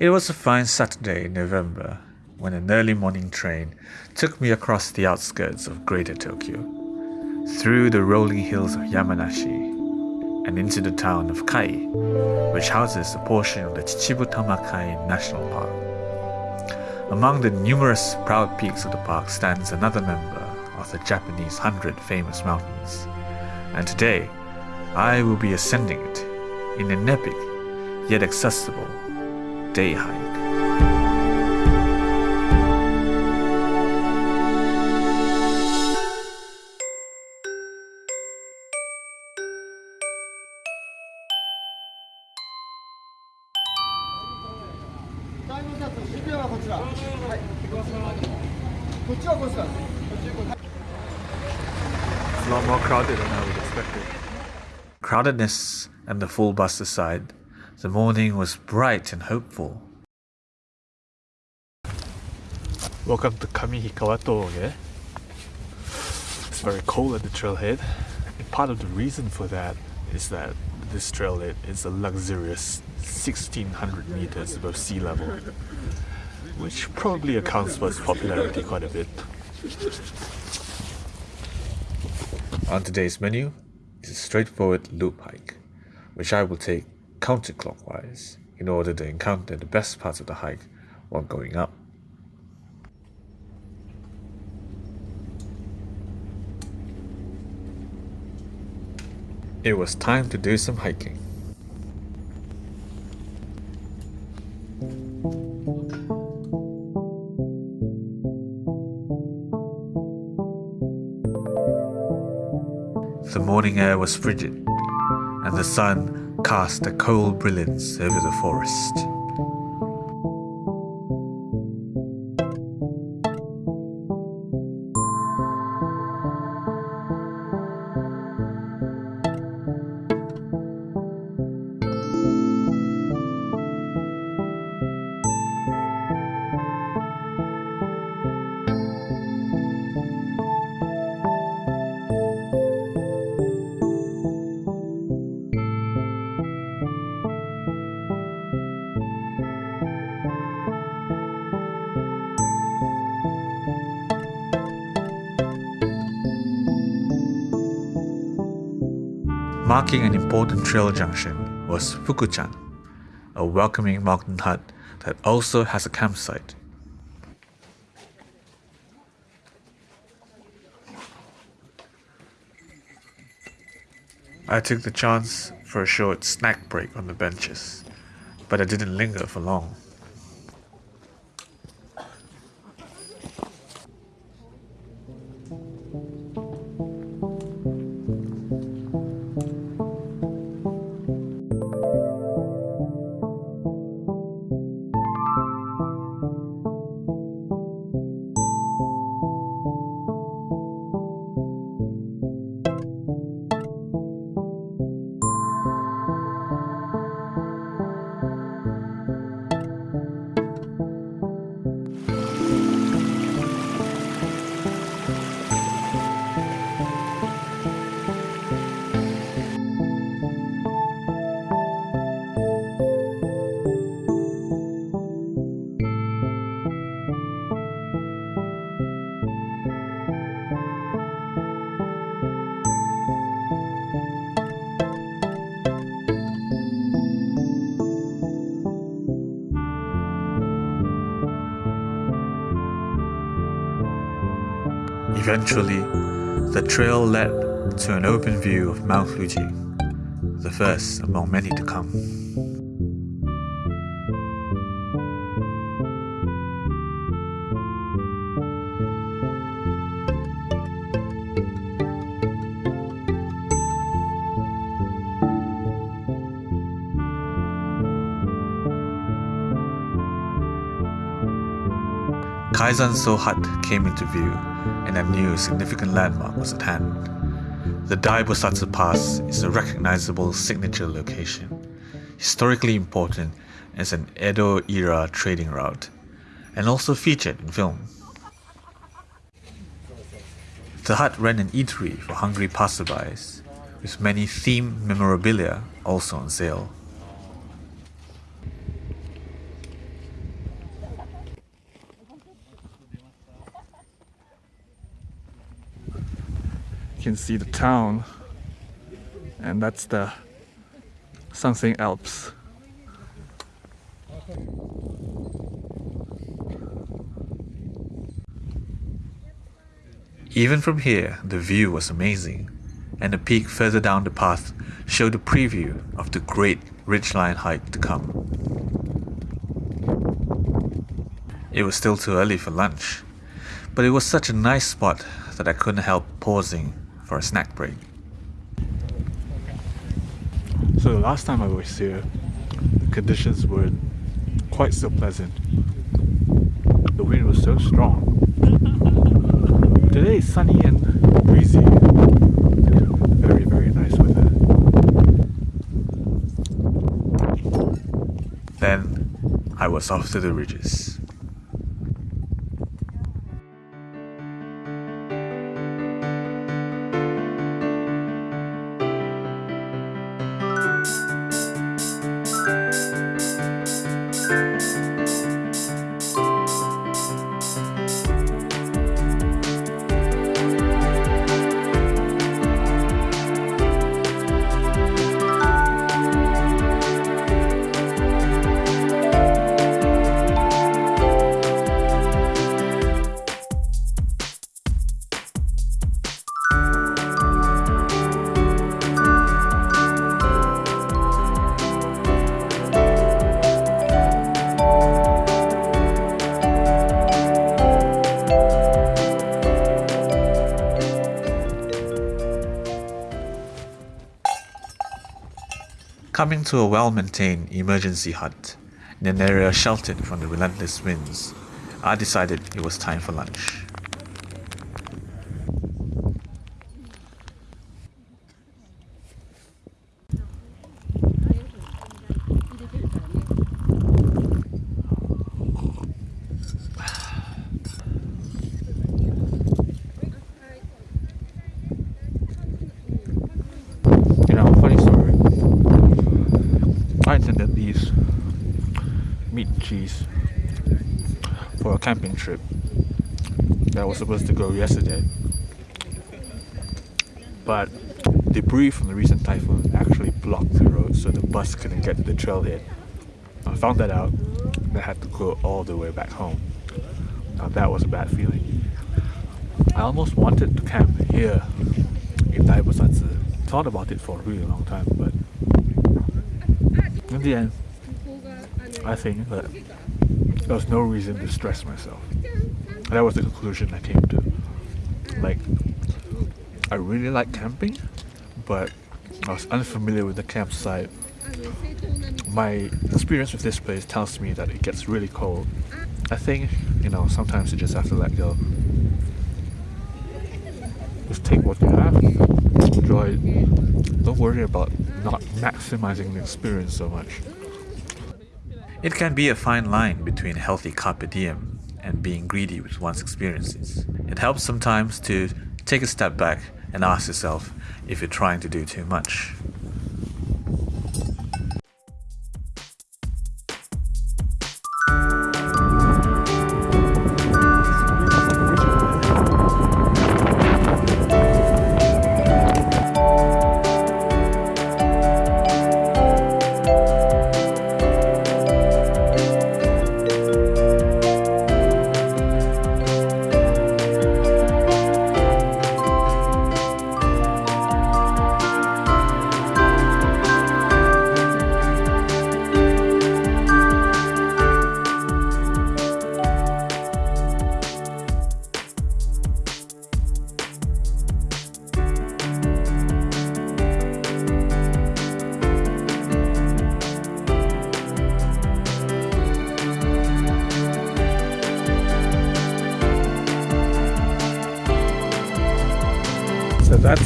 It was a fine Saturday in November when an early morning train took me across the outskirts of Greater Tokyo, through the rolling hills of Yamanashi, and into the town of Kai, which houses a portion of the Chichibu Tamakai National Park. Among the numerous proud peaks of the park stands another member of the Japanese Hundred Famous Mountains, and today I will be ascending it in an epic yet accessible day hike. It's a lot more crowded than I would expect it. Crowdedness and the full bus aside, the morning was bright and hopeful. Welcome to Kamihikawa Toge. It's very cold at the trailhead. And part of the reason for that is that this trailhead is a luxurious 1600 meters above sea level, which probably accounts for its popularity quite a bit. On today's menu is a straightforward loop hike, which I will take counterclockwise in order to encounter the best parts of the hike while going up. It was time to do some hiking. The morning air was frigid, and the sun cast a cold brilliance over the forest. Marking an important trail junction was Fukuchan, a welcoming mountain hut that also has a campsite. I took the chance for a short snack break on the benches, but I didn't linger for long. Eventually, the trail led to an open view of Mount Fuji, the first among many to come. Kaizanso Hut came into view, and I knew a significant landmark was at hand. The Daibosatsu Pass is a recognizable signature location, historically important as an Edo era trading route, and also featured in film. The hut ran an eatery for hungry passerbys, with many themed memorabilia also on sale. Can see the town and that's the Southern Alps. Even from here, the view was amazing, and the peak further down the path showed a preview of the great ridgeline hike to come. It was still too early for lunch, but it was such a nice spot that I couldn't help pausing for a snack break. So the last time I was here, the conditions were quite so pleasant. The wind was so strong. Today is sunny and breezy. Very, very nice weather. Then I was off to the ridges. Coming to a well maintained emergency hut in an area sheltered from the relentless winds, I decided it was time for lunch. You know, funny story. I intended these meat cheese for a camping trip that was supposed to go yesterday. But debris from the recent typhoon actually blocked the road so the bus couldn't get to the trailhead. I found that out and I had to go all the way back home. Now that was a bad feeling. I almost wanted to camp here in Daibosatsu. Thought about it for a really long time, but in the end, I think that there was no reason to stress myself. And that was the conclusion I came to. Like, I really like camping, but I was unfamiliar with the campsite. My experience with this place tells me that it gets really cold. I think, you know, sometimes you just have to let go. Just take what you have, enjoy it. Don't worry about not maximizing the experience so much. It can be a fine line between healthy carpe diem and being greedy with one's experiences. It helps sometimes to take a step back and ask yourself if you're trying to do too much.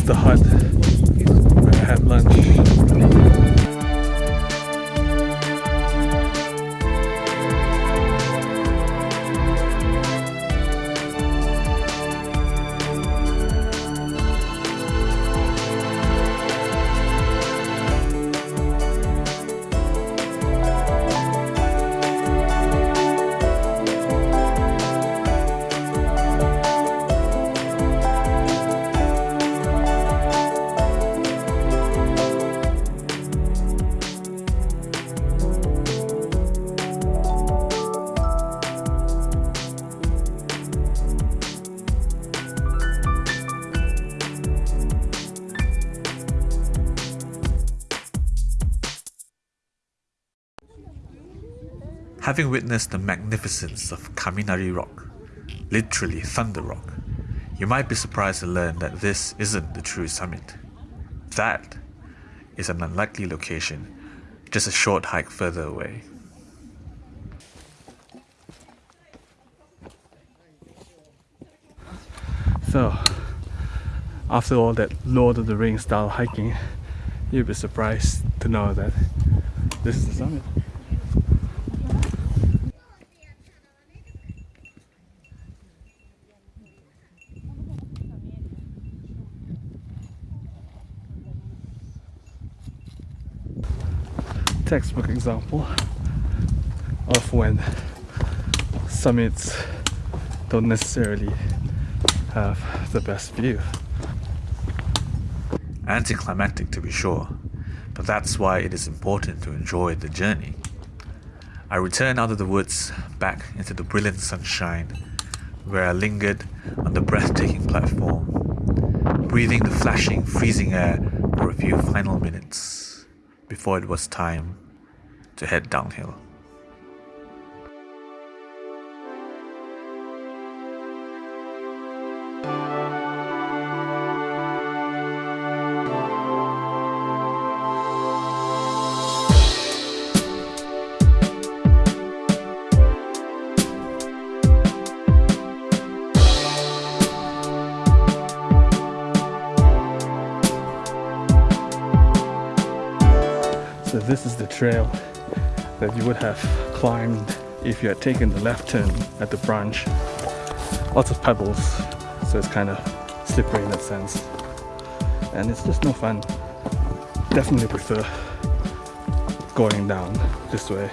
The hut Having witnessed the magnificence of Kaminari Rock, literally Thunder Rock, you might be surprised to learn that this isn't the true summit. That is an unlikely location, just a short hike further away. So, after all that Lord of the Rings style hiking, you'll be surprised to know that this is the summit. Textbook example of when summits don't necessarily have the best view. Anticlimactic to be sure, but that's why it is important to enjoy the journey. I returned out of the woods back into the brilliant sunshine where I lingered on the breathtaking platform, breathing the flashing, freezing air for a few final minutes before it was time to head downhill. So this is the trail that you would have climbed if you had taken the left turn at the branch. Lots of pebbles, so it's kind of slippery in that sense. And it's just no fun. Definitely prefer going down this way.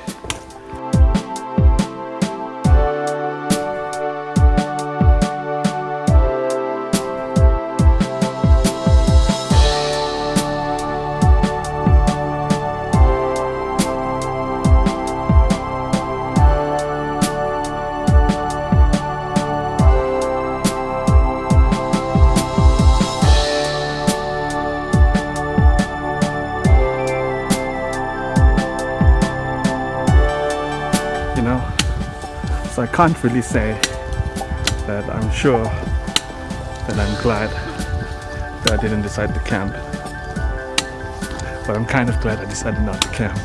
Can't really say that I'm sure that I'm glad that I didn't decide to camp. But I'm kind of glad I decided not to camp.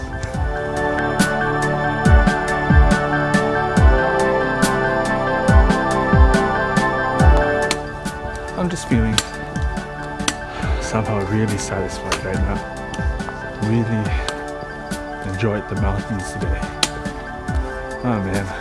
I'm just feeling somehow really satisfied. Right now really enjoyed the mountains today. Oh man.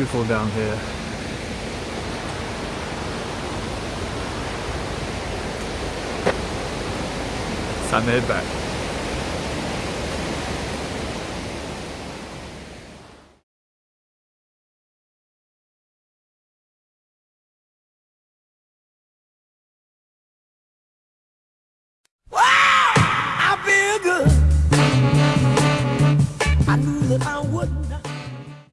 Beautiful down here. Sun head back.